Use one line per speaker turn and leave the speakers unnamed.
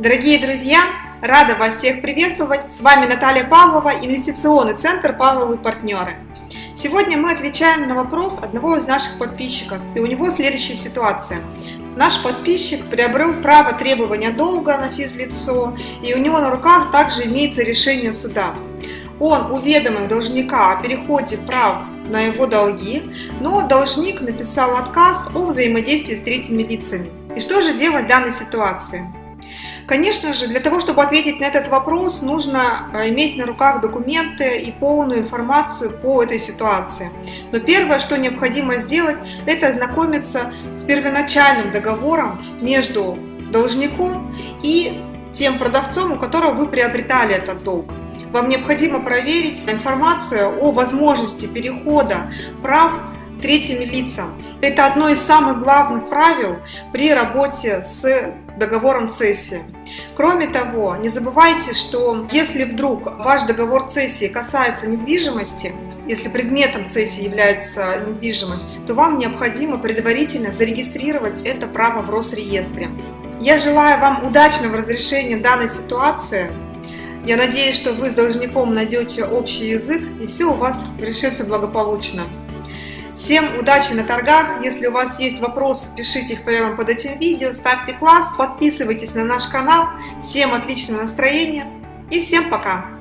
Дорогие друзья, рада вас всех приветствовать. С вами Наталья Павлова, инвестиционный центр «Павловы партнеры». Сегодня мы отвечаем на вопрос одного из наших подписчиков, и у него следующая ситуация. Наш подписчик приобрел право требования долга на физлицо, и у него на руках также имеется решение суда. Он уведомил должника о переходе прав на его долги, но должник написал отказ о взаимодействии с третьими лицами. И что же делать в данной ситуации? Конечно же, для того, чтобы ответить на этот вопрос, нужно э, иметь на руках документы и полную информацию по этой ситуации. Но первое, что необходимо сделать, это ознакомиться с первоначальным договором между должником и тем продавцом, у которого вы приобретали этот долг. Вам необходимо проверить информацию о возможности перехода прав третьими лицам. Это одно из самых главных правил при работе с договором цессии. Кроме того, не забывайте, что если вдруг ваш договор цессии касается недвижимости, если предметом цессии является недвижимость, то вам необходимо предварительно зарегистрировать это право в Росреестре. Я желаю вам удачного разрешения данной ситуации. Я надеюсь, что вы с должником найдете общий язык и все у вас решится благополучно. Всем удачи на торгах. Если у вас есть вопросы, пишите их прямо под этим видео. Ставьте класс, подписывайтесь на наш канал. Всем отличного настроения и всем пока!